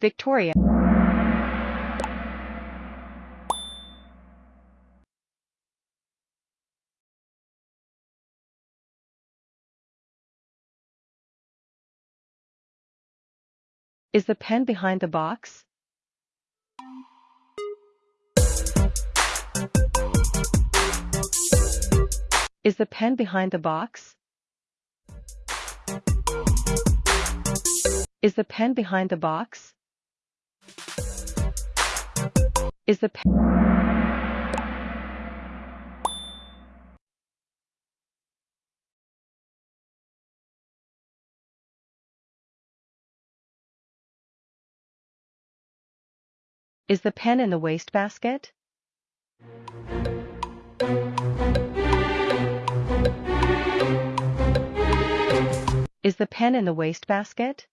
Victoria. Is the pen behind the box? Is the pen behind the box? Is the pen behind the box? Is the pen Is the pen in the wastebasket? Is the pen in the wastebasket?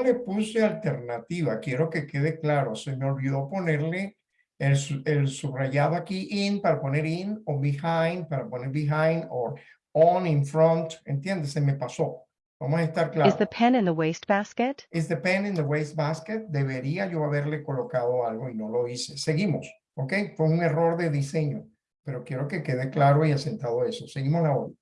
No le puse alternativa, quiero que quede claro, se me olvidó ponerle el, el subrayado aquí in para poner in o behind para poner behind o on in front, ¿entiendes? Se me pasó. Vamos a estar Is claros. the pen in the wastebasket? Is the pen in the wastebasket? Debería yo haberle colocado algo y no lo hice. Seguimos, ¿ok? Fue un error de diseño, pero quiero que quede claro y asentado eso. Seguimos la hora.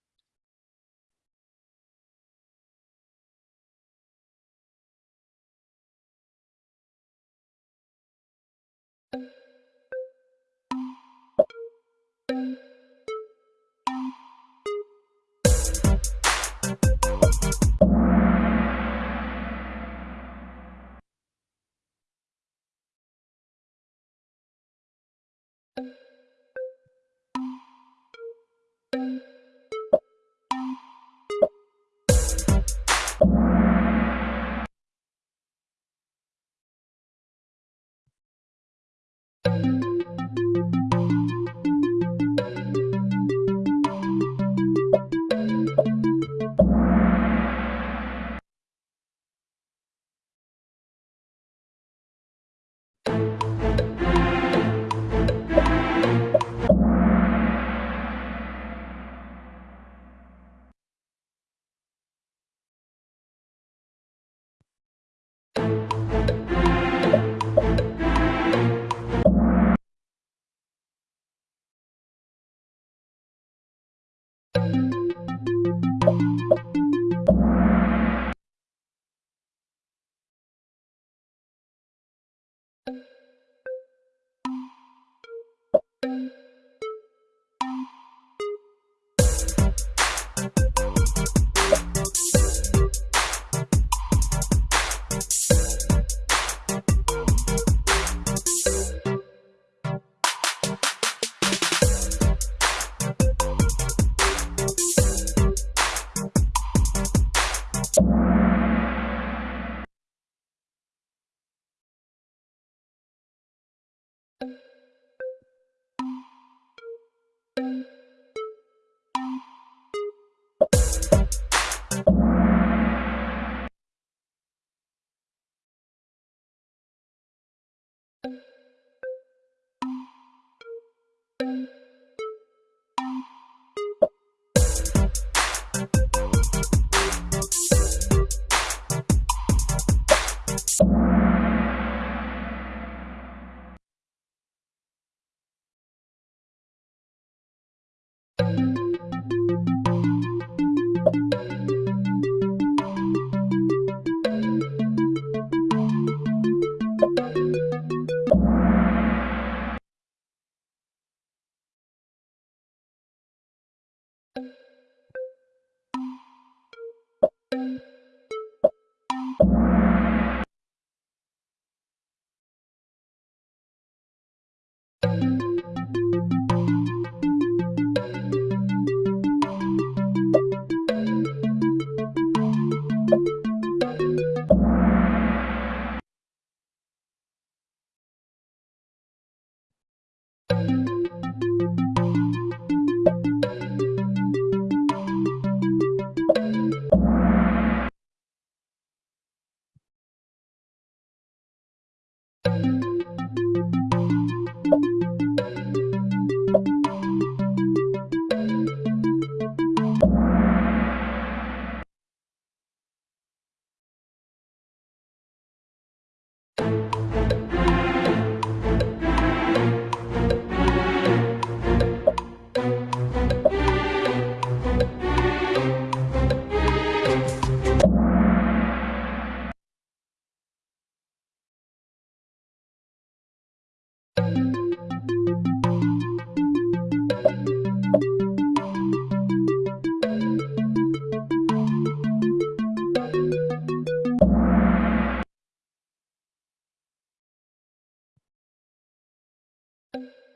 you you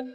you